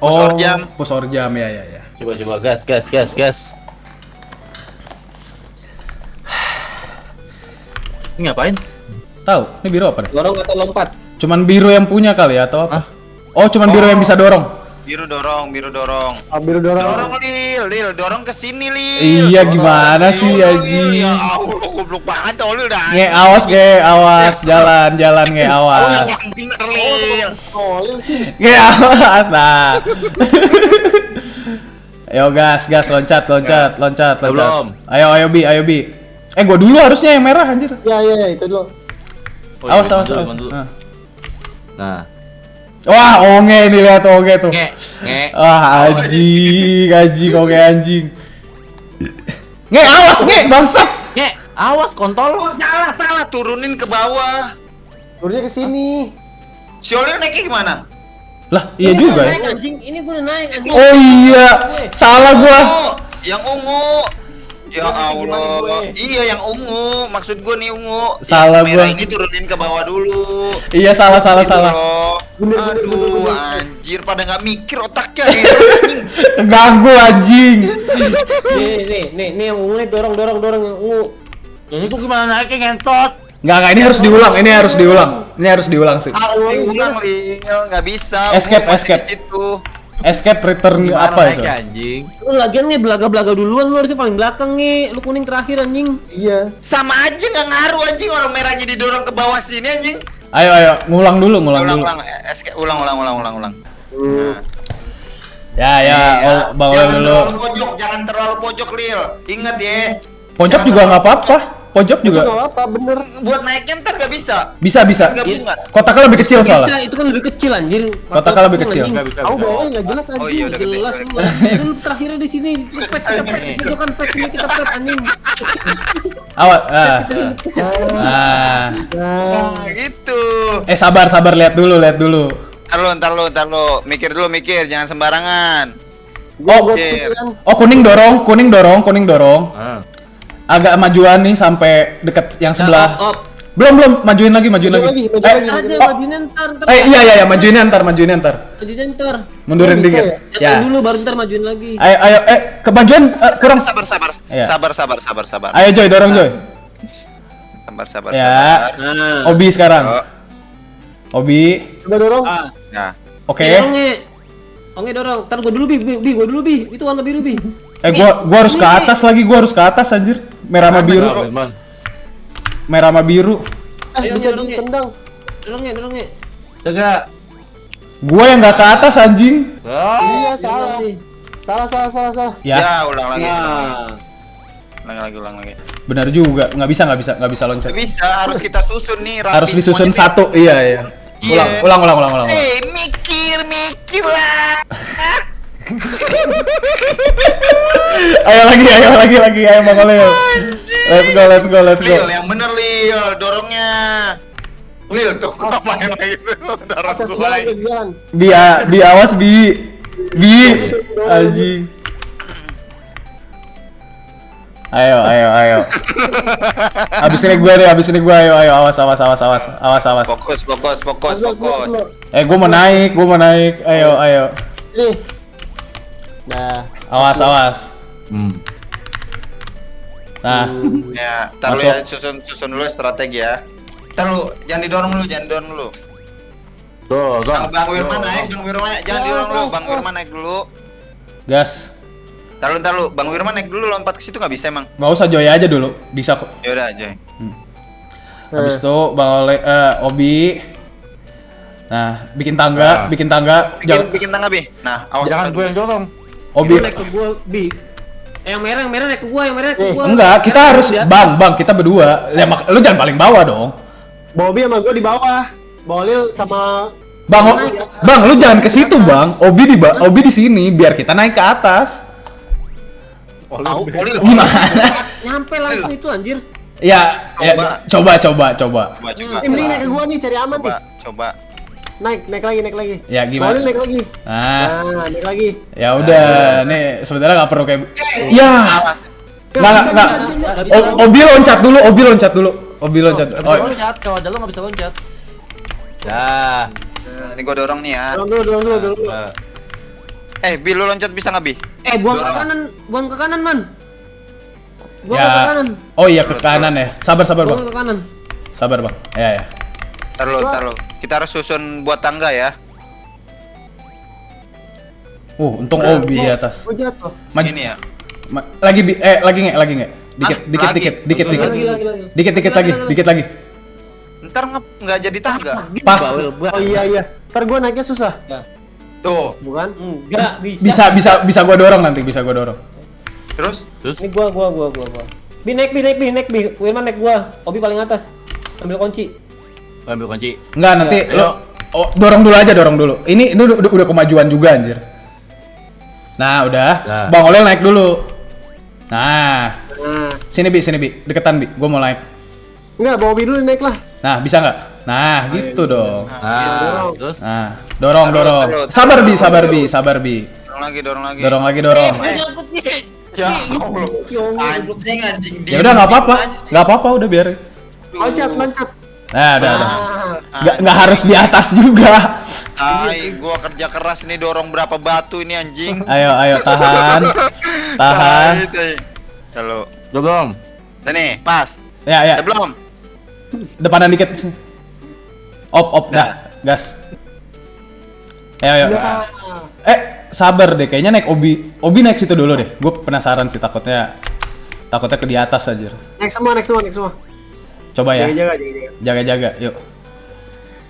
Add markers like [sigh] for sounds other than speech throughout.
Oh, orjam. Pus orjam ya ya ya. Coba coba gas gas gas gas. Ini ngapain? Tahu? Ini biru apa nih? Dorong atau lompat? Cuman biru yang punya kali ya atau apa? Oh, cuman biru yang bisa dorong. Biru dorong, biru dorong. Ambil dorong. Dorong Lil, Lil, dorong ke sini Lil. Iya gimana sih Dorong, Lil. Aji? Ya Allah, goblok banget tau Lil dah. Nge awas nge awas jalan jalan nge Oh, awas. sih. Nge awas nah. [laughs] Ayo gas gas loncat loncat loncat loncat. Belum. Ayo ayo bi ayo bi. Eh gua dulu harusnya yang merah anjir. Ya ya ya, itu dulu. Oh, Awas iya, awas dulu, awas. dulu. Nah. Wah, onge nih lihat onge tuh. nge nge. Wah, anjing, anjing, onge anjing. Nge, awas nge, bangsat. Nge, awas kontol. Oh, salah, salah. Turunin ke bawah. Turunnya ke sini. Si Oli naiknya gimana? Lah, iya juga ya. Naik anjing, ini gue udah naik anjing. Oh iya, salah gua. Oh, yang ungu. Ya Allah. gue? Iya, yang ungu. Maksud gua nih ungu. Salah yang merah gua. ini turunin ke bawah dulu. Iya, salah salah Gitu salah. Bener, Aduh, bener, bener. anjir pada nggak mikir otaknya ya. [laughs] Ganggu anjing. Nih, nih, nih, nih yang ungu nih dorong, dorong, dorong yang ungu. Yang itu gimana naiknya ngentot? Enggak, enggak, ini harus diulang, ini harus diulang. Ini harus diulang sih. Ah, ulang Lil, nggak bisa. Escape, escape. di situ. Escape return Gimana apa itu? anjing? Lu lagian nih belaga-belaga duluan, lu harusnya paling belakang nih. Lu kuning terakhir anjing. Iya. Sama aja nggak ngaruh anjing orang merahnya didorong ke bawah sini anjing. Ayo ayo, ngulang dulu, ngulang Ulang, dulu. ulang, escape, ulang, ulang, ulang, ulang, ulang. Hmm. Ya ya, oh, Bang Oleh jangan dulu. terlalu pojok, jangan terlalu pojok Lil. Ingat ya. Pojok Jangan juga nggak apa-apa. Pojok Itu juga nggak apa, bener. buat naiknya ntar gak bisa bisa bisa. nggak bunga Kotaknya lebih kecil Bisa, soalnya. itu kan lebih kecil anjir. Kotaknya lebih kecil. Nggak bisa. Aku bisa. nggak jelas oh anjing. iya udah gede Jelas lu. terakhirnya di sini. Pet, kita pet, [laughs] pojokan pet ini kita pet anjing. Awas. Ah. Ah. Nah, gitu Eh sabar sabar lihat dulu lihat dulu. ntar lu ntar lu ntar lu mikir dulu mikir jangan sembarangan kepikiran. Oh kuning dorong, kuning dorong, kuning dorong. Ah. Agak majuan nih sampai deket yang sebelah. Op, op. Belum belum, majuin lagi, majuin Maju lagi. lagi, maju Eh, lagi. Ada Oh. majuinnya ntar, ntar. eh iya iya iya, majuinnya ntar, majuinnya ntar. Majuinnya ntar. Mundurin Oh, dikit. ya? Ya. dulu baru ntar majuin lagi. Ayo ayo eh kemajuan eh, kurang. sabar sabar Iya. sabar sabar sabar sabar Ayo Joy dorong Joy. sabar sabar Ya. sabar Nah. Obi sekarang. Oh, Obi. Udah dorong. Ah. nah Oke. Oke. Onge. Onge dorong. Ntar gua dulu bi, bi, bi, gua dulu bi. Itu warna biru bi. Eh gua gua harus ke atas lagi, gua harus ke atas anjir. Merah sama biru. Merah sama biru. Eh, Ayo, bisa dorong, ditendang. Dorong ya, dorong ya. Jaga. Gua yang nggak ke atas anjing. Ah. Iya, salah. nih. Salah, salah, salah, salah. Ya, ya ulang lagi ulang lagi ulang lagi benar juga. Nggak bisa, nggak bisa, nggak bisa loncat. Bisa harus kita susun nih rapi Harus disusun satu. Iya, iya. Iya. Ulang, ulang, ulang, ulang, ulang. ulang. eh mikir mikir lah [laughs] [laughs] Ayo lagi, ayo lagi, lagi, ayo Bang Oleh. Let's go, let's go, let's go. Lil yang bener Lil dorongnya Lil tuh main lagi [laughs] dorong akses jalan. Bi, bi awas bi, bi, anjing. Ayo, ayo, ayo. Abis ini gue deh, abis ini gue, ayo, ayo, awas, awas, awas, awas, awas, awas. fokus fokus fokus fokus. Eh, gue mau naik, gue mau naik. Ayo, ayo. Nih. Nah, Awas, awas. Hmm. Nah, ya tar lu Masuk. ya susun susun dulu strategi ya Ntar lu jangan didorong dulu jangan didorong dulu Tuh, tuh. Bang, Bang Wirman naik Bang Wirman naik jangan Ya, didorong dulu ya, Bang ya. Wirman naik dulu gas. Ntar lu ntar lu Bang Wirman naik dulu lompat ke situ nggak bisa emang Gak usah Joy aja dulu, bisa kok. Yaudah Joy Habis itu Bang Oleh, eh, Obi. Nah, bikin tangga, Nah. bikin tangga. bikin Jangan, bikin tangga bi nah awas Jangan gue yang dorong. Obi. Naik ke gua bi. Eh, yang merah, yang merah naik ke gua, yang merah naik ke Eh, gua. Enggak, kita Merah harus bang, bang, kita berdua. Ya, mak- lu jangan paling bawah dong. Bobby sama gue di bawah. Bolil sama Bang, o- bang, lu jangan ke situ, bang. Obi di, ba- Obi di sini, biar kita naik ke atas. tahu Oli lu [laughs] Gimana? Nyampe langsung itu anjir. ya, ya, Coba. coba, coba, coba. coba coba Eh, mending naik ke gua nih cari aman coba nih. coba Naik, naik lagi, naik lagi. Ya, gimana? naik lagi. Nah, Nah, naik lagi. ya udah, nih sebenarnya nggak perlu kayak. Ya, salah nggak, nggak, nggak. Obi loncat dulu, Obi loncat dulu, Obi loncat. Bisa Oh, loncat, kalau ada lo gak bisa loncat. Dah. Nah, ini gua dorong nih ya Dorong dulu, dorong dulu, dorong dulu. Nah. Eh, Bi lu loncat bisa nggak Bi? Eh, buang ke Dorong. kanan, buang ke kanan, Man. Buang Ya. ke kanan. Oh iya ke kanan ya. Sabar sabar bang. Buang ke kanan. Sabar bang. Ya ya. Ntar lu. Kita harus susun buat tangga ya. Uh untung Obi di atas. Gue jatuh. Maju. Segini ya. Ma- lagi bi eh lagi nggak lagi nggak? Dikit Ah, dikit lagi. dikit dikit dikit. Lagi, lagi, lagi. Dikit dikit lagi dikit lagi. Ntar nge- nggak jadi tangga. Pas. Oh iya iya. Ntar gue naiknya susah. Tuh. Bukan? Enggak bisa. Bisa bisa bisa gua dorong nanti bisa gua dorong. Terus Terus Ini gua, gua, gua, gua, gua. Bi naik, bi naik, bi naik, bi. Wirman naik gua. Obi paling atas. Ambil kunci. Ambil kunci. Enggak nanti Ya, lo oh, dorong dulu aja dorong dulu. Ini ini udah, udah, udah kemajuan juga anjir. Nah udah. Nah. Bang Olel naik dulu. Nah Nah. sini bi sini bi deketan bi. Gua mau naik. Enggak, bawa dulu naik lah. Nah bisa nggak? Nah gitu dong. Nah, terus Nah dorong dorong. Sabar bi sabar bi sabar bi. dorong lagi, dorong lagi. Dorong lagi dorong. Eh. Ya Allah. Anjing, anjing. Ya udah nggak apa-apa, nggak apa-apa udah biarin. Loncat, loncat. Nah udah udah. Ah. Nggak nggak harus di atas juga. Tai, gua kerja keras nih dorong berapa batu ini anjing. Ayo ayo tahan, tahan. Halo. udah belum? Nih, pas. Ya ya. Udah belum? Depanan dikit. Op op dah gas. Ayo ayo. Ya. Eh sabar deh, kayaknya naik Obi. Obi naik situ dulu deh. Gue penasaran sih takutnya takutnya ke di atas aja. Naik semua, naik semua, naik semua. Coba ya. Jaga, jaga, jaga, jaga. Jaga-jaga, yuk.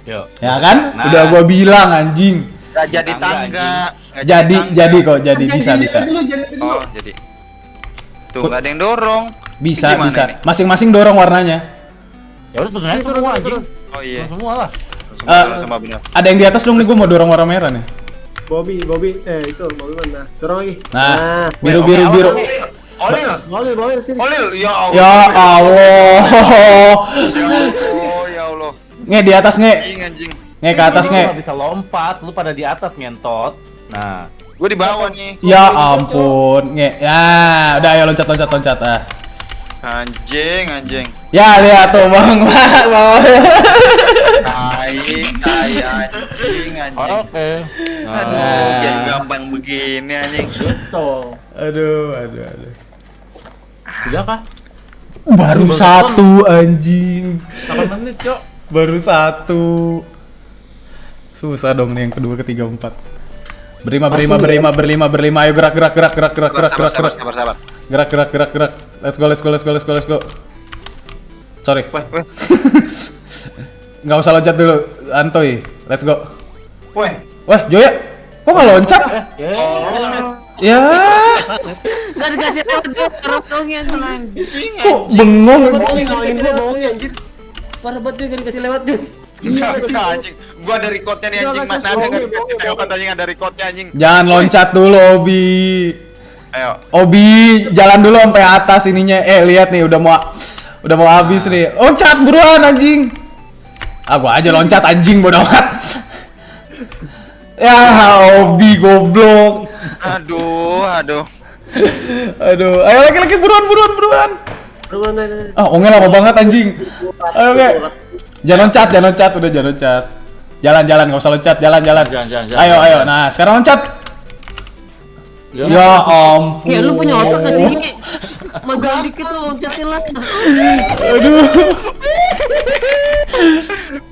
Yuk. Ya kan? Nah. Udah gua bilang anjing. Nggak jadi Tangga, tangga. Nggak Jadi tangga. jadi kok, jadi bisa jadi bisa. dulu, dulu. Oh, jadi. Tuh, nggak ada yang dorong. Bisa Gimana bisa. Masing-masing dorong warnanya. Ya udah turun aja semua anjing. Oh iya. Turun semua lah. Eh, sama, sama benar. Ada yang di atas dong nih gua mau dorong warna merah nih. Bobby, Bobby, eh itu Bobby mana? Dorong lagi. Nah, biru biru Oke, biru. Olil. Boleh, boleh sini. Olil, ya Allah. Ya Allah. Ya Allah, ya Allah. Nge di atas nge. Anjing, anjing. Nge ke atas nge. nggak bisa lompat, lu pada di atas ngentot. Nah, Gua di bawah nih. Ya ampun, nge. Ya, udah ayo loncat loncat loncat ah. Anjing, anjing. Ya lihat tuh bang, bang. [laughs] Tai, tai anjing, anjing. oke. Nah, Aduh, biar gampang begini anjing. tuh. Aduh, aduh, aduh. Udah kah? Baru satu anjing. 8 menit, Cok. Baru satu. Susah dong nih yang kedua, ketiga, empat. Berlima, berlima, berlima, berlima, berlima. Ayo gerak, gerak, gerak, gerak, gerak, gerak, gerak, gerak. sabar, sabar. Gerak, gerak, gerak, gerak. Let's go, let's go, let's go, let's go, let's go. Sorry. Weh, weh, [laughs] Nggak usah loncat dulu, Antoy. Let's go. weh. Wah, Joya, kok nggak loncat? Ya. Ya, Enggak dikasih tahu dia parah taunya anjing. Anjing, kok bengong? Bobby ngalahin gua bohongnya anjir. Parah banget dia enggak dikasih lewat dia. Anjing. Gua ada recordnya nih anjing. Mana ada nggak bohong, dikasih lewat anjing ada recordnya anjing. Jangan loncat dulu, Obi. Ayo. Obi, jalan dulu sampai atas ininya. Eh, lihat nih udah mau udah mau habis nih. Loncat buruan anjing. Ah, gua aja loncat anjing bodo amat. Ya, Obi goblok. Aduh, aduh. Aduh, ayo laki-laki buruan buruan buruan. Naik, naik. Ah, ongel lama banget anjing. Ayo, oke. Jangan loncat, jangan loncat, udah jangan loncat. Jalan, jalan, nggak usah loncat, jalan, jalan. Jalan, jalan, jalan, ayo, jalan, ayo. jalan. Nah, sekarang loncat. Ya. Ya ampun. Ya lu punya otot gak sih? Magang dikit lu loncatin lah. Aduh.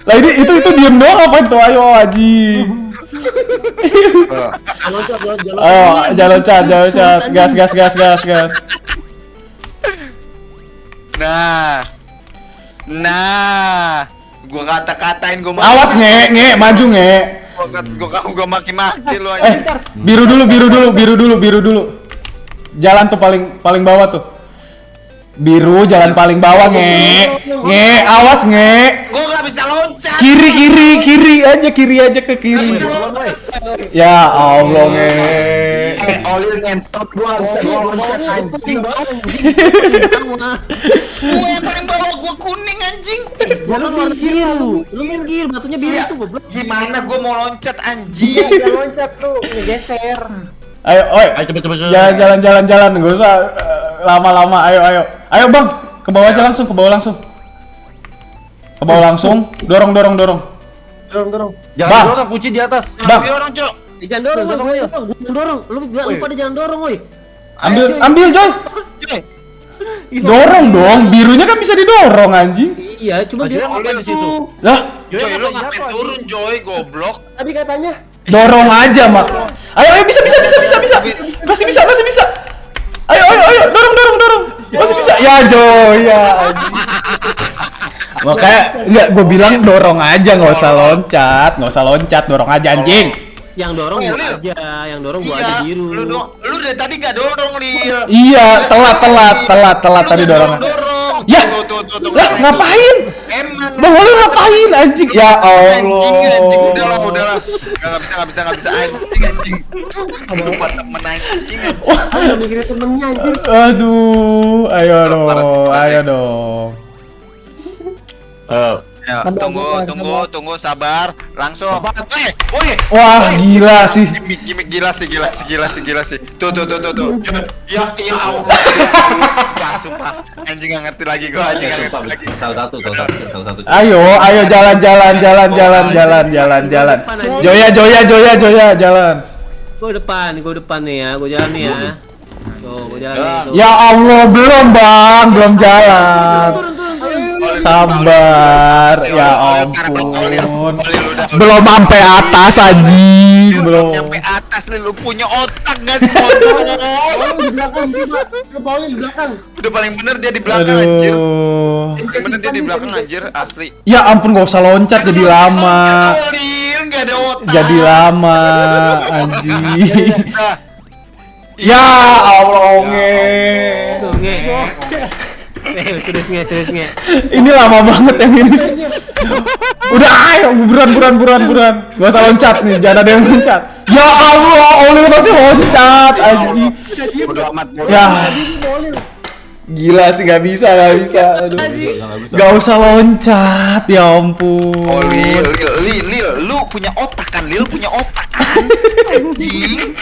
lah ini itu itu diem doang apa itu? Ayo anjing. Loncat, jalan. Jangan loncat, jangan loncat. Gas, gas, gas, gas, gas. Nah. Nah. Gua kata-katain gua Awas nge, nge, maju nge. Gua kamu gua maki-maki lu Eh, anjing. biru dulu, biru dulu, biru dulu, biru dulu. Jalan tuh paling paling bawah tuh. Biru jalan paling bawah nge. Nge, awas nge. Gua nggak bisa loncat. Kiri, kiri, kiri aja, kiri aja ke kiri. Ya Allah nge. Eh, Olil ngentot gua bisa gua loncat anjing. Gua yang paling bawah gua kuning anjing. Lu warna biru. Lu main gear, batunya biru Iya. tuh goblok. Gimana gua mau loncat anjing? Jangan loncat tuh, ngegeser. Ayo, oi. Ayo cepet cepet. Jalan, jalan, jalan, jalan. Gak usah eh, lama-lama. Ayo, ayo. Ayo bang, ke bawah aja langsung, ke bawah langsung. Ke bawah langsung. Dorong, dorong, dorong. Dorong, dorong. Jangan Bang. dorong kunci di atas. Bang. Orang, Cok. Jangan dorong, jangan dorong. Gua yang dorong. Lu lu pada jangan dorong, woi. Ambil, ambil Joy. Dorong dong, birunya kan bisa didorong anjing. Iya, cuma dia ngapain di situ? Lah, Joy lu ngapain turun Joy goblok Tadi katanya dorong aja mak. Ayo, ayo bisa, bisa, bisa, bisa, bisa. Masih bisa, masih bisa. Ayo, ayo, ayo, dorong, dorong, dorong. Masih bisa. Ya Joy, ya. anjing. Makanya enggak gue bilang dorong aja nggak usah loncat, nggak usah loncat, dorong aja anjing. yang dorong Oh, gua Lil. aja, yang dorong gua Iya aja biru. Lu lu dari tadi gak dorong Lil Iya, telat, telat, telat, telat tadi nggak dorong. dorong Ya, Tuh, tuh, tuh, tuh, lah tuh. ngapain? Emang Bang Oli ngapain anjing? Ya Anjing, anjing, Allah. udahlah, udahlah. Gak, gak bisa, gak bisa, gak bisa. Anjing, anjing. Lupa temen anjing, anjing. Ayo mikirin temennya anjir Aduh, ayo dong, ayo dong. Ya, tunggu, tunggu, tunggu, sabar. Langsung. Woi, woi. Wah, gila sih. Gimik, gimik, gila sih, gila sih, gila sih, gila sih. Tuh, tuh, tuh, tuh, tuh. Ya, ya Allah. Wah, sumpah. Anjing gak ngerti lagi gua, anjing gak ngerti lagi. salah satu, salah satu, salah satu. Ayo, ayo jalan, jalan, jalan, jalan, jalan, jalan, jalan. Joya, Joya, Joya, Joya, jalan. Gua depan, gua depan nih ya, gua jalan nih ya. Tuh, gua jalan nih. Ya Allah, belum bang, belum jalan. Sabar, ya ampun. Belum sampai atas anjing, Belum nyampe atas lu punya otak gak sih, [laughs] di belakang di Udah paling bener dia di belakang, anjir. Bener dia di belakang, anjir, asli. Ya ampun, gak usah loncat jadi lama. Jadi lama, anjing. Nah, [laughs] Ya Allah, nge. Tuh, nge. Eh, terus nge, terus nge. Ini lama banget yang ini. Udah ayo, buruan, buruan, buruan, buruan. Gak usah loncat nih, jangan ada yang loncat. Ya Allah, Oli masih loncat, anjing. Bodo amat. Ya, amat. Gila sih, bisa, bisa. Aduh. Nggak bisa, nggak bisa. Gak usah loncat, ya ampun. Oh Lil, Lil, Lil, Lil, lu punya otak kan? Lil punya otak kan? Anjing.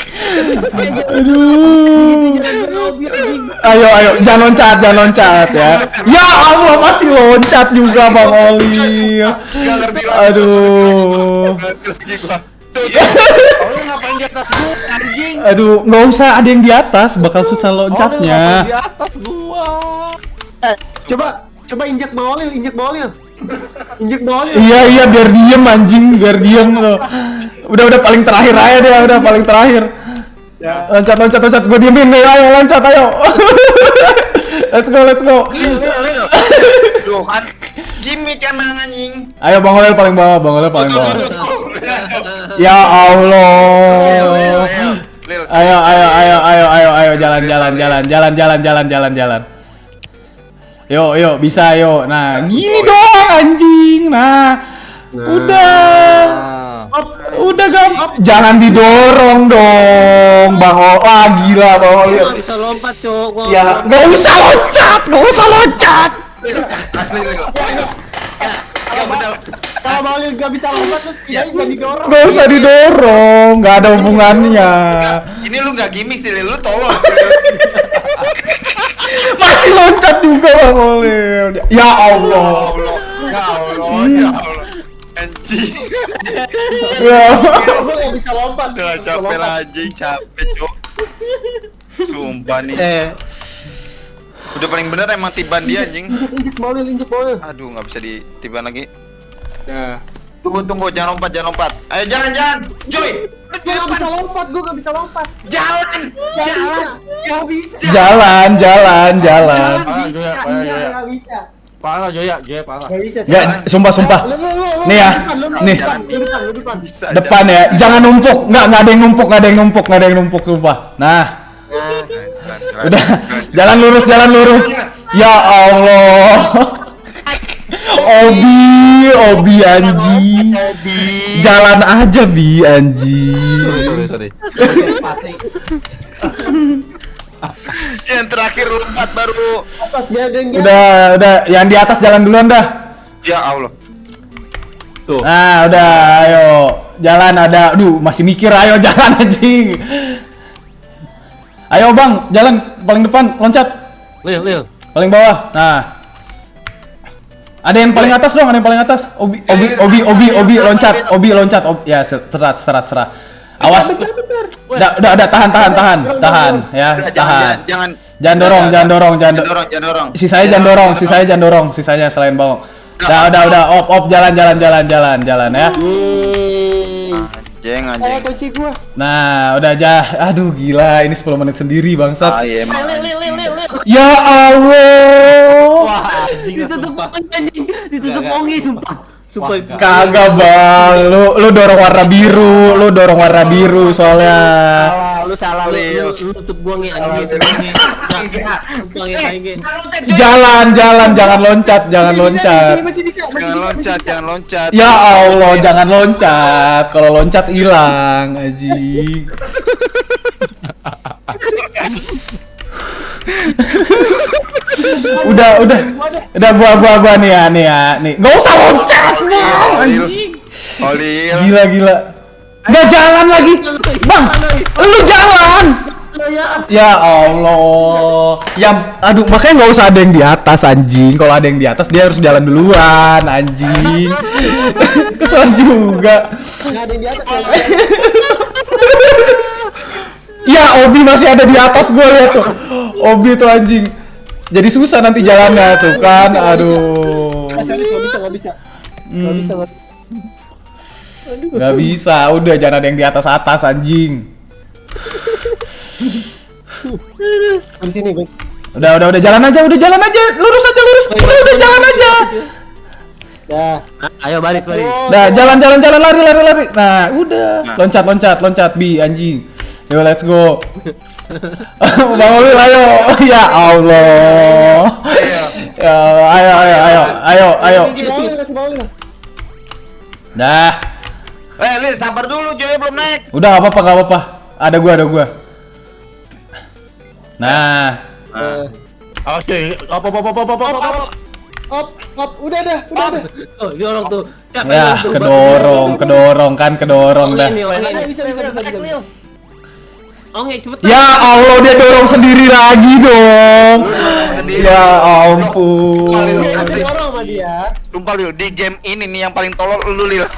Aduh. Ayo, ayo, jangan loncat, jangan loncat ya. Ya Allah, masih loncat juga Bang Oli. Aduh. Tuh, Oh, lu ngapain di atas gua, anjing? Aduh, nggak usah ada yang di atas, bakal susah Oh, ngapain di loncatnya. atas gua? Eh coba Coba injek Paulil Injek Paulil Injek Paulil Iya iya biar diem anjing, biar diem tuh. Udah udah paling terakhir aja deh, udah paling terakhir. Ya Loncat loncat loncat, gue diemin nih, ayo loncat ayo. [laughs] let's go let's go. Tuh kan. Gimik emang anjing. Ayo Bang Olel paling bawah, Bang Olel paling bawah. Ya Allah. Ayo ayo ayo ayo ayo ayo jalan jalan jalan jalan jalan jalan jalan jalan. Yo yo bisa yo. Nah gini dong anjing. Nah udah. Ah. Udah gam, jangan didorong dong, Bang O. Ah gila Bang nggak bisa lompat, Cok. Gua Ya, nggak usah loncat, nggak usah loncat. Asli Lil. Ya benar. Kalau Paulil gak bisa lompat Terus dia gak didorong Nggak usah didorong, nggak ada hubungannya. Ini lu gak gimmick sih. Lu. Lil. [laughs] Masih loncat juga Bang Oli. Ya Allah. Allah. Ya Allah, ya Allah. Anjing. Ya. Gue gak bisa lompat Udah Nggak capek anjing, capek, Cok. Sumpah nih. Eh, Udah paling bener emang tiban dia anjing. Injek Paulil Injek Paulil Aduh, nggak bisa ditiban lagi. Ya Tunggu, tunggu, jangan lompat, jangan lompat. Ayo, jalan, jalan. Joy, Gue gak bisa lompat Gue gak bisa lompat Jalan, Gak jalan. Gak bisa Jalan, jalan, jalan. Gak bisa Iya gak bisa Parah Joya, Joya parah. Gak bisa Nggak, sumpah sumpah. Nih ya, nih. depan, Lu depan, lu depan Bisa. Depan ya, jangan numpuk. Nggak, nggak ada yang numpuk, nggak ada yang numpuk, nggak ada yang numpuk sumpah. Nah, Nah udah. Jalan lurus, jalan lurus. Ya Allah. Obi, Obi anjing. Jalan aja bi anjing. Sorry, sorry, sorry. Yang terakhir lompat baru. Atas yang Udah, udah. Yang di atas jalan duluan dah. Ya Allah. Tuh. Nah, udah, ayo. Jalan ada. Aduh, masih mikir ayo jalan anjing. Ayo Bang, jalan paling depan, loncat. Lil, Lil. Paling bawah. Nah. Ada yang paling atas dong, ada yang paling atas. Obi, Obi, Obi, Obi, Obi loncat, Obi loncat. Obi, ya serat, serat, serat. Awas. Udah, udah, udah, tahan, tahan, tahan, tahan, ya, tahan. jangan, jangan, Jangan dorong, jangan dorong, jangan jangan do- dorong, jangan dorong. Sisanya jangan dorong, sisanya jangan dorong, sisanya selain bawang. Udah, udah, udah, op, op, jalan, jalan, jalan, jalan, jalan ya. Yeay. Anjing, Eh, anjing. kunci gua. Nah, udah aja. Aduh, gila, ini 10 menit sendiri, bangsat. Ah, iya, Ya Allah. Wah, anjing Ditutup anjing. Ditutup ongi sumpah. Sumpah Wah, itu. Kagak, Bang. Lu lu dorong warna biru, lu dorong warna biru soalnya. Salah, lu salah, Lu lu- lu tutup gua nge anjing. Jalan, jalan, jangan loncat, jangan loncat. Jangan loncat, jangan loncat. Ya Allah, jangan loncat. Kalau loncat hilang, anjing. [laughs] udah, udah. Udah gua gua gua nih ya, nih ya, nih. Gak usah loncat, Bang. Gila, gila. Nggak jalan lagi. Bang, lu jalan. Ya Allah. Ya, aduh, makanya nggak usah ada yang di atas anjing. Kalau ada yang di atas dia harus jalan duluan, anjing. [laughs] Kesel juga. bisa. Nggak ada yang di atas. ya. Obi masih ada di atas gue lihat tuh. Obi tuh anjing. Jadi susah nanti jalannya tuh kan. Aduh. Nggak bisa, nggak bisa, nggak bisa. Nggak bisa, nggak Gak bisa, udah jangan ada yang di atas atas anjing. Di sini, guys. Udah, udah, udah jalan aja, udah jalan aja, lurus aja, lurus, udah, udah jalan aja. Ya. Ayo baris baris. Nah, jalan, jalan, jalan, lari, lari, lari. Nah, udah, loncat, loncat, loncat, bi, anjing. Yo, let's go. Bang Oli, ayo. Ya Allah. Ya, ayo, ayo, ayo, ayo, ayo. Bawah. Dah, Eh, Lil, sabar dulu, Joy belum naik. udah gak apa-apa, gak apa-apa. Ada gua, ada gua. Nah, Eh, Oke, apa apa apa apa apa apa. apa. Op, op, udah dah, udah dah. Oh, dorong tuh. Ya, kedorong, kedorong kan, kedorong dah. bisa, bisa, bisa, Ongi cepet. Ya Allah, dia dorong sendiri lagi dong. Ya ampun. Dia kasih dorong sama dia. Sumpah, Lil, di game ini nih yang paling tolol lu, Lil. [laughs]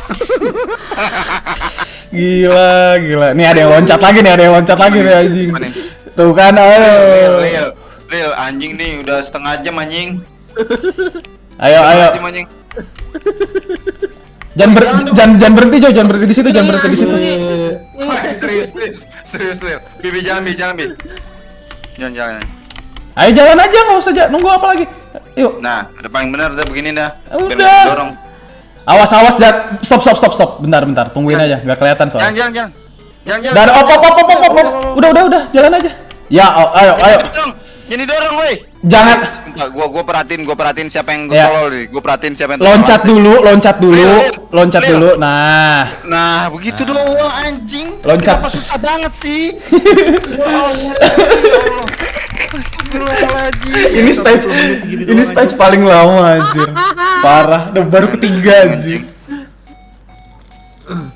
Gila, gila. Nih ada yang loncat lagi nih, ada yang loncat lagi nih anjing. Tuh kan, ayo. Lil. Lil, anjing nih udah setengah jam anjing. Ayo, ayo. Anjing. Jangan ber, jangan jangan berhenti Jo, jangan berhenti di situ, jangan berhenti di situ. Serius, serius, serius, Lil. Bibi jalan, Bi, jalan, Bi. Jalan, jalan. Ayo jalan aja, nggak usah ja- nunggu apa lagi. Yuk. Nah, udah paling benar udah begini dah. Udah. Biar Dorong. Awas, awas, Jat. Stop, stop, stop, stop. Bentar, bentar. Tungguin aja, nggak kelihatan Jangan, soalnya. jangan, jangan. Jangan, jangan. Dan op, op, op, op, op, op, op. Udah, udah, udah. Jalan aja. Ya, oh, ayo, ayo. Jadi dorong, woi. Jangan Gua gua perhatiin, gua perhatiin siapa yang Ya. tolol nih. Gua perhatiin siapa yang loncat dulu, loncat dulu, Lil, loncat Lil. dulu. Nah, Nah, begitu doang anjing. Loncat. Kenapa susah banget sih? [laughs] Ini stage ini stage paling lama anjir. Parah, udah baru ketiga anjing. [laughs]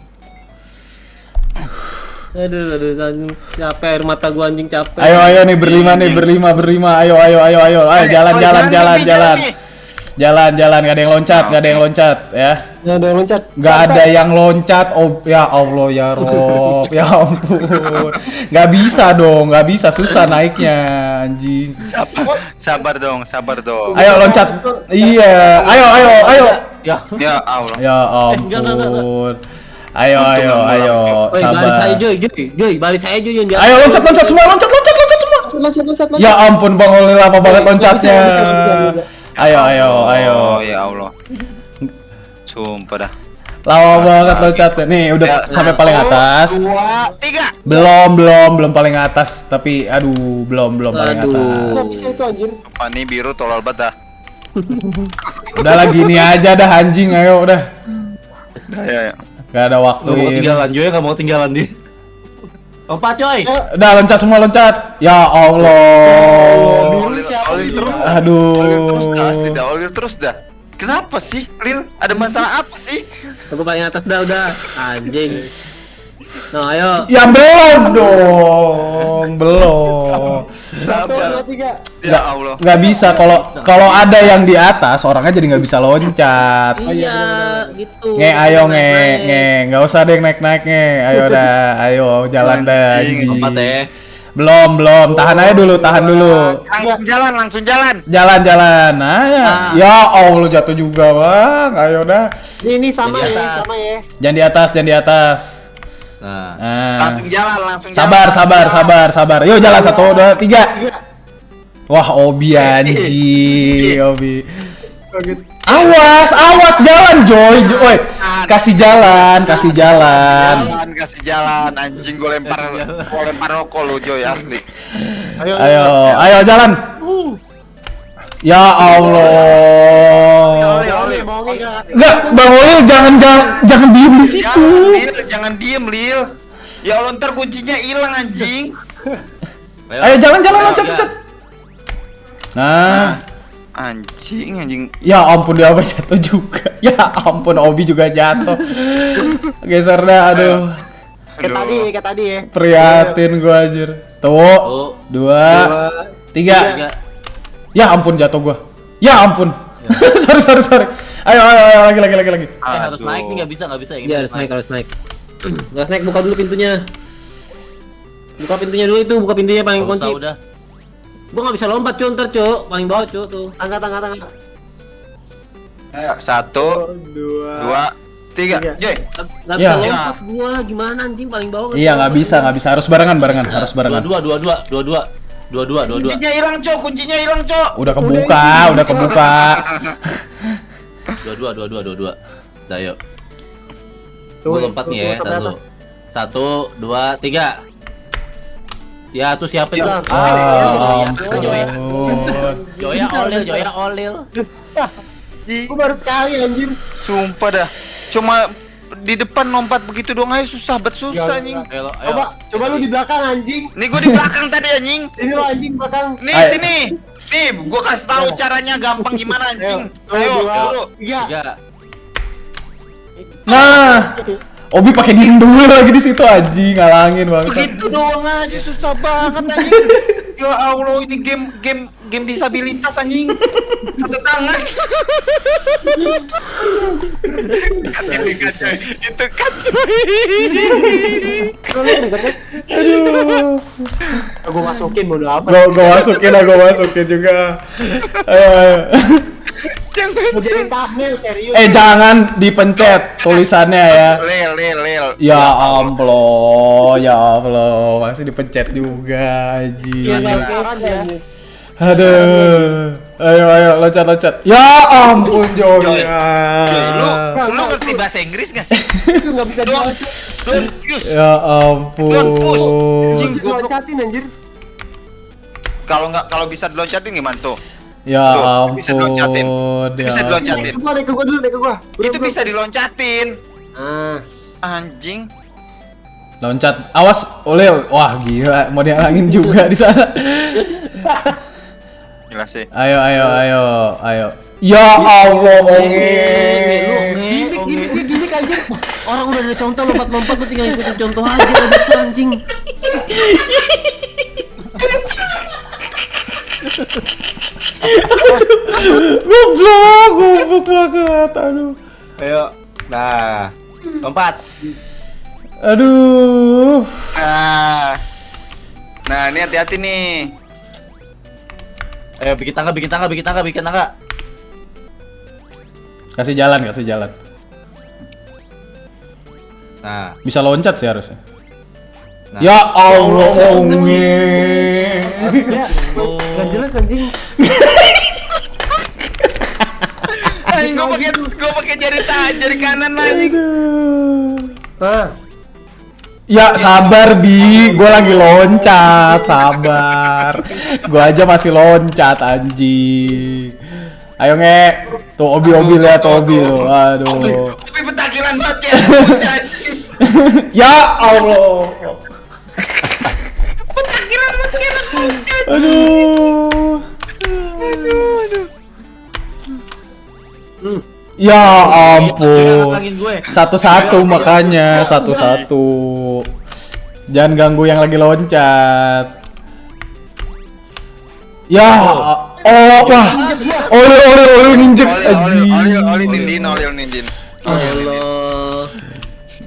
Aduh, aduh, anjing capek air mata gua anjing capek. Ayo ayo nih berlima nih berlima berlima. Ayo ayo ayo ayo. Ayo jalan Oh, jalan jalan jalan. Bi. Jalan jalan gak ada yang loncat, gak ada yang loncat ya. Ya, udah loncat. Gak ada yang loncat. Oh ya Allah ya Rob, ya ampun. Gak bisa dong, gak bisa susah naiknya anjing. Sabar, sabar dong, sabar dong. Ayo loncat. Iya, ayo ayo ayo. Ya. Ya Allah. Ya enggak, enggak, enggak. ampun. Ayo ayo ayo baris saya sabar. Joy, Joy, Joy, baris saya Joy yang Ayo loncat loncat semua loncat loncat loncat semua. Loncat, loncat, loncat. Ya ampun Bang Oli lama banget loncatnya. Ayo ayo ayo. Oh ya Allah. Sumpah dah. Lama banget loncatnya. Nih udah Ya, sampai paling atas. Dua, tiga. Belum belum belum paling atas. Tapi aduh belum belum paling Aduh. atas. Bisa itu anjir. Apa nih biru tolol banget dah. Udah lagi ini aja dah anjing ayo udah. Udah ya. ya. Gak ada waktu Nggak mau ini. tinggalan Joy nggak mau tinggalan di. Lompat coy. Udah loncat semua loncat. Ya Allah. Olil terus. Aduh. Terus dah, tidak olil terus dah. Kenapa sih, Lil? Ada masalah apa sih? Aku paling atas dah udah. Anjing. Nah, ayo. Ya belum dong, belum. Satu, dua, tiga. Ya Allah. Nggak bisa kalau kalau ada yang di atas orangnya jadi nggak bisa loncat. Iya, gitu. Nge, ayo nge, nge, nggak usah deh naik naik nge, ayo dah, ayo jalan dah. Anjing. ya. Belum belum, tahan aja dulu, tahan dulu. Langsung jalan, langsung jalan. Jalan jalan, nah ya, ya Allah jatuh juga bang, ayo dah. Ini, ini sama ya, sama ya. Jangan di atas, jangan di atas. Nah. Nah. Langsung jalan, langsung Sabar, jalan. sabar, sabar, sabar. Yuk jalan satu, dua, tiga. Wah, Obi anjing, Obi. Kaget. Awas, awas jalan Joy, Joy. Kasih jalan, kasih jalan. Jalan, kasih jalan. Anjing gue lempar, gue lempar rokok lu Joy asli. Ayo, Ayo, ayo jalan. Ya Allah. Kasih. Enggak, Bang Olil jangan jangan jangan diem di situ. Jangan, Lil, jangan diem, Lil. Ya Allah, ntar kuncinya hilang anjing. Ayo jalan jalan Ayo, loncat ya. loncat. Nah, Anjing, anjing. ya ampun dia apa jatuh juga. [laughs] Ya ampun Obi juga jatuh. [laughs] Geser dah, aduh. Kayak tadi, kayak tadi ya. Prihatin gua anjir. Tuh, Satu, dua, Dua, tiga. tiga. Ya ampun jatuh gua. Ya ampun. [laughs] sorry sorry sorry. Ayo, ayo, ayo, lagi, lagi, lagi, lagi. Eh, harus naik nih, nggak bisa, nggak bisa. Ya, ya harus naik, harus naik. [clears throat] Harus naik, buka dulu pintunya. Buka pintunya dulu itu, buka pintunya paling kunci. Udah. Gua nggak bisa lompat, cuy, ntar, cuy. Paling bawah, cuy, tuh. Angkat, angkat, angkat. Ayo, satu, dua, dua tiga. Joy. Gak iya. bisa lompat gua, gimana anjing paling bawah? Iya, nggak bisa, nggak bisa. Harus barengan, barengan, harus barengan. Dua, dua, dua, dua, dua dua dua dua dua kuncinya hilang cok kuncinya hilang cok udah kebuka udah, udah kebuka [laughs] dua dua dua dua dua dua. Dah yuk. Gua lompat tuh, nih ya, atas. Satu, dua, tiga. Ya, tuh siapa itu? Ah, Ah, Joya, Joya. olil, Joya olil. Gua baru sekali anjir. Sumpah dah. Cuma di depan lompat begitu doang aja susah bet susah anjing. Ayo, ayo. Coba, coba lu di belakang anjing. Nih gua di belakang tadi anjing. Sini lu anjing belakang. Nih Ayo. sini. Nih, gua kasih tahu caranya gampang gimana anjing. Ayo, tiga. Tiga. Nah, Obi pakai diem dulu lagi di situ anjing ngalangin banget. Begitu doang aja susah banget anjing. [laughs] Ya Allah, ini game game game disabilitas anjing. Satu tangan. Itu coy. Itu coy. Aduh. Gua masukin bodo. Gua gua masukin lah, gua masukin juga. Ayo [laughs] ayo. Mau jadi thumbnail serius. Eh jangan dipencet tulisannya ya. Lel, lel, lel. Ya ampun, ya Allah, masih dipencet juga Iya, nggak keran ya. Aduh. Ayo ayo loncat loncat. Ya ampun Joy. Joy, lu lu ngerti bahasa Inggris gak sih? Itu nggak bisa Don't, use. Ya ampun. Don't push. Anjir. Kalau nggak kalau bisa diloncatin gimana tuh? Ya Tuh, ampun. bisa diloncatin. ya Bisa diloncatin. Naik ke gua, naik ke gua dulu, ke gua. Udah, Itu bisa diloncatin. Ah. Anjing. Loncat. Awas, oleh. Wah, gila, mau dihalangin juga di sana. Gila sih. Ayo ayo ayo ayo. Ya Allah, nge, Gimik. Orang udah ada contoh lompat-lompat lu tinggal ikutin contoh aja udah bisa anjing. [laughs] Goblok, goblok banget. Aduh. Ayo. Nah. Lompat. Aduh. Nah. Nah, ini hati-hati nih. Ayo bikin tangga, bikin tangga, bikin tangga, bikin tangga. Kasih jalan, kasih jalan. Nah. Bisa loncat sih harusnya. Nah. Ya Allah, Onge. Ya, nggak jelas anjing. Gua pakai gua pakai jari ta, jari kanan anjing. Nah, Ya sabar bi, gue lagi loncat, sabar. Gue aja masih loncat anjing. Ayo nge, tuh obi obi lihat tuh obi tuh, aduh. Tapi petakilan banget ya. [laughs] Ya Allah. Petakilan banget ya. bocah. Aduh. Hmm. Ya Jangan ampun. Satu-satu makanya, satu-satu. Jangan ganggu yang lagi loncat. Ya, oh, wah. Olil, olil, olil nginjek. Anjing. olil, olil, nindin, olil, nindin. Allah.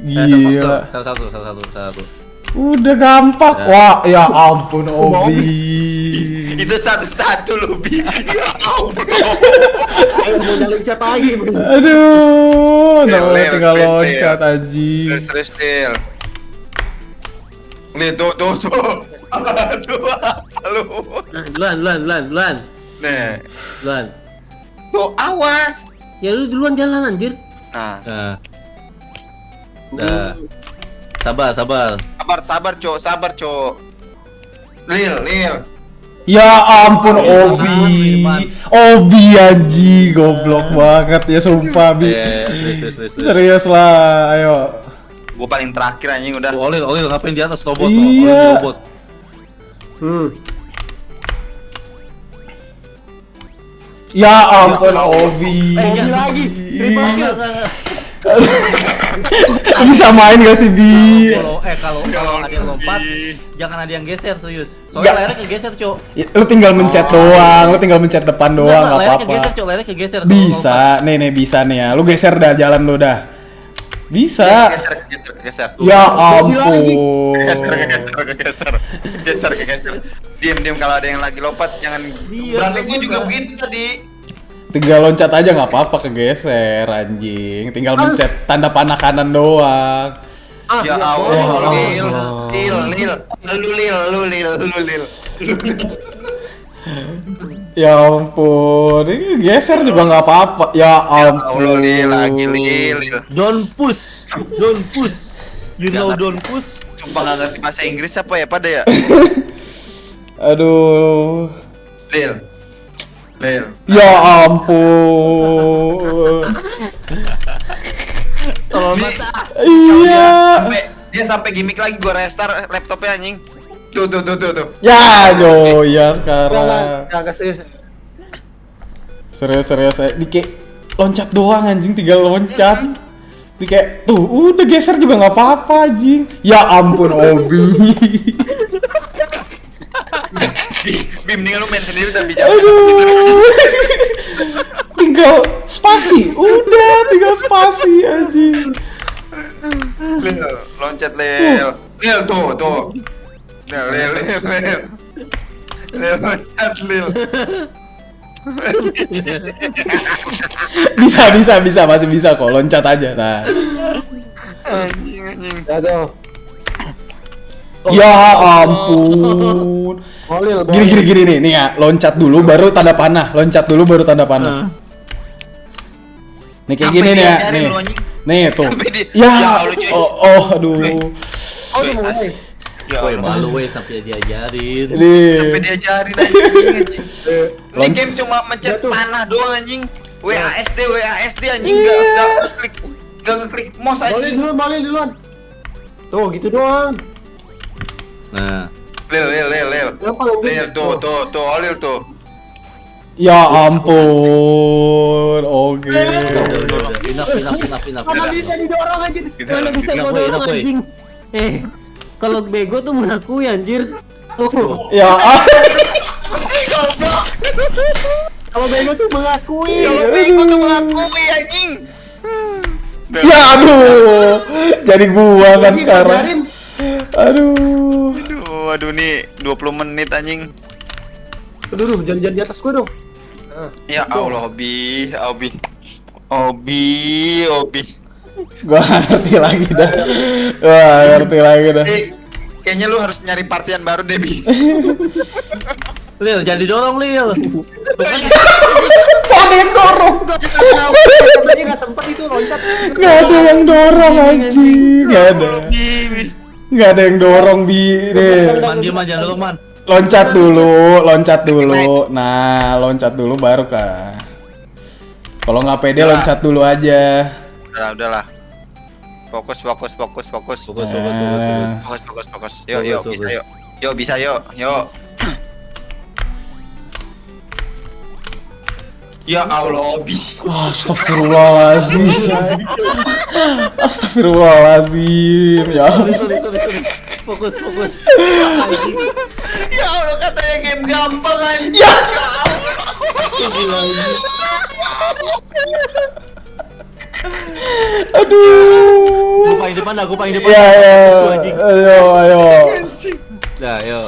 Gila. Satu, salah satu, salah satu. Udah gampang. Wah, ya ampun Obi. Itu satu-satu lu, Bi. [laughs] Ya ampun. Ayo mau siapa lagi? Aduh, tinggal loncat serius, Lil. Lihat, tuh, tuh, tuh. Aduh, lu? Nah, duluan, duluan, duluan, duluan. Nih, Duluan. tuh, awas. Ya lu duluan jalan anjir. Nah, Nah. Dah. Sabar, sabar. sabar, sabar, cok, sabar, cok. Lil, Lil. Ya ampun Obi. Obi anjing, goblok banget ya sumpah Bi. Eh, serius, serius, serius, serius. Lah, ayo. Gue paling terakhir anjing udah. Tuh, Olil, Olil ngapain di atas robot? Iya. Robot. Hmm. Ya ampun Obi. Eh, ini lagi. Bisa main gak sih Bi? Kalau eh kalau kalau ada yang lompat, jangan ada yang geser serius. Soalnya Nggak. layarnya kegeser, Cok. Ya, Lu tinggal mencet doang, lu tinggal mencet depan doang, Nggak, apa-apa. kegeser, Cok. Layarnya kegeser. Bisa, nih nih bisa nih ya. Lu geser dah jalan lu dah. Bisa. Geser, geser, geser. Ya Geser, ampun. geser, geser, geser, geser. Diam, diam kalau ada yang lagi lompat jangan. Iya, Berarti gue juga begitu tadi. Tinggal loncat aja nggak apa-apa kegeser anjing. Tinggal mencet tanda panah kanan doang. Ah, Ya ya Allah, Allah. Lil, Lil, Lil, lu Lil, lu Lil, lu Lil. Ya ampun, ini geser juga nggak apa-apa. Ya Allah, ampun. Lil, lagi Lil, Lil. Don't push. Don't push. You know don't push. Sumpah nggak ngerti bahasa Inggris apa ya pada ya? [laughs] Aduh. Lil, Lil. Ya ampun. Tolong Bi, mata. Iya. sampai dia sampai gimmick lagi gua restart laptopnya anjing. Tuh tuh tuh tuh tuh. Ya, do ya sekarang. enggak, serius. Serius serius saya di kayak loncat doang anjing tinggal loncat. Di kayak tuh udah geser juga nggak apa-apa anjing. Ya ampun Obi. Bi, Bi mendingan lu main sendiri tapi jangan. Aduh. [laughs] tinggal spasi. Udah tinggal spasi anjing. Lil, loncat Lil. Lil tuh tuh. Lil, Lil, Lil, Lil. Lil loncat Lil. Bisa bisa bisa masih bisa kok loncat aja. Nah. Anjing anjing. Ya tuh. Ya ampun. Bolil, Gini gini gini nih, nih ya, loncat dulu baru tanda panah, loncat dulu baru tanda panah. Nih kayak Sampai gini nih ya, nih. lu. Nih tuh. Sampai di- Ya, Ya oh, oh aduh. Oh, udah mulai. Ya Woi, malu weh sampai diajarin. Sampai diajarin anjing. Ini game cuma mencet Jatuh. panah doang anjing. WASD WASD anjing enggak Iya. enggak ngeklik enggak ngeklik mouse anjing. duluan, bolil duluan. Tuh, gitu doang. Nah, Lil lil lil lil. Kenapa lu Lil tuh tuh tuh Olil tuh. Ya ampun. Oke. udah, udah, udah. Enough, enough, enough, enough. Mana udah. bisa didorong anjir? Mana bisa gua dorong anjing. Eh, kalau bego tuh mengakui anjir. Tuh. Ya. ah. Kalau bego tuh mengakui. Kalau bego tuh mengakui anjing. Ya aduh. Jadi gua kan sekarang. Aduh. Aduh, aduh nih 20 menit anjing. Aduh, aduh, jangan jangan di atas gua dong. Ya Allah, Obi, Obi. Obi, Obi. Gua nggak ngerti lagi dah. Gua nggak ngerti lagi dah. Eh, kayaknya lu harus nyari partian baru deh, Bi. Lil, jangan didorong, Lil. Gak ada yang dorong. Tadi nggak sempet itu loncat. Gak ada yang dorong anjing. Gak ada. Bi, Bi. Gak ada yang dorong bi. Nih. Man, diam aja, dorong, Man. Loncat dulu, loncat dulu. Nah, loncat dulu baru kah. Kalau nggak pede loncat dulu aja. Udahlah, udahlah. Fokus, fokus, fokus, fokus. Fokus, fokus, fokus, fokus. Fokus, fokus, fokus. Yuk, yuk, Fokus, bisa fokus. yuk. Yuk, bisa yuk, yuk. Ya Allah, Bi. Astagfirullahaladzim. Astagfirullahaladzim. Ya. Sorry, sorry, sorry, sorry. Fokus, fokus. Ya Allah, katanya game gampang Ya. Aduh. Gua paling depan gua paling depan. Ya ya. Gua. Ayo ayo. Dah, ayo.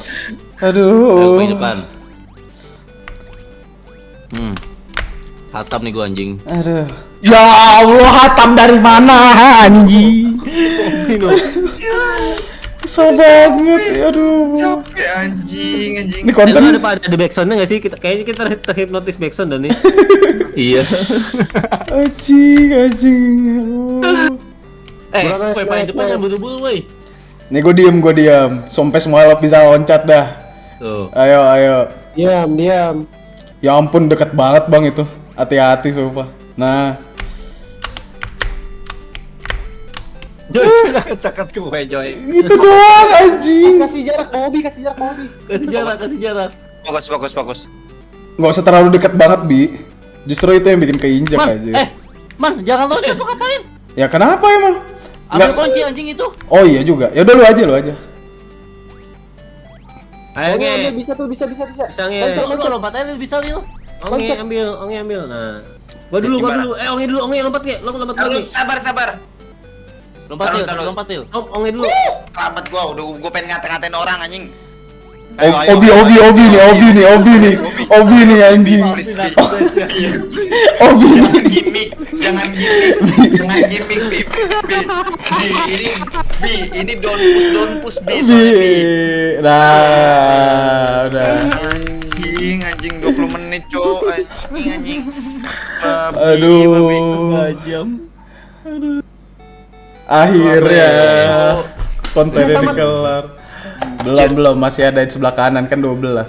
Aduh. Ayo paling depan. Hmm. Hatam nih gua anjing. Aduh. Ya Allah, hatam dari mana anjing? Susah banget, aduh. Capek anjing, anjing. Ini konten ada ada, ada backsoundnya nggak sih? Kita kayaknya kita terhipnotis backsound dan nih. [laughs] Iya. anjing, anjing. Eh, naik, paling depan yang buru-buru woi. Nih gue diem, gue diem. Sampai semua lo bisa loncat dah. Tuh. Ayo, ayo. Diam, diam. Ya ampun, deket banget bang itu. Hati-hati, sumpah. Nah, Joy, cakat ke gue, Joy. gitu doang anjing. Kasih jarak Bobby, kasih jarak Bobby. Kasih jarak, kasih jarak. Fokus, fokus, fokus. Nggak usah terlalu dekat banget, Bi. Justru itu yang bikin keinjak Man, aja. eh, man, jangan loncat tuh ngapain? Ya kenapa emang? Ambil Nggak- kunci anjing itu. Oh iya juga. Ya udah lu aja, lu aja. Ayo Oke, nge. bisa tuh, bisa, bisa, bisa. Bisa nge. Lu lompat aja bisa Lil. Onge ambil, onge ambil. Nah. Gua dulu, gua dulu. Eh, onge dulu, onge lompat ke. Lo lompat Taruh, lagi. sabar, sabar. Lompat taruh. lompat. Om, onge dulu. Selamat gua, udah gua pengen ngata-ngatain orang anjing. Obi, Obi, Obi nih, Obi nih, Obi nih, Obi nih anjing. Obi nih. Jangan gimmick, jangan gimmick, jangan gimmick, Bi. Bi, Bi, ini, Bi, ini don't push, don't push, Bi, Bi. Nah, udah. Anjing, anjing 20 menit, cowok. Anjing, anjing. Babi, babi. Aduh. jam. Akhirnya konten ini kelar. Belum belum masih ada di sebelah kanan kan 12.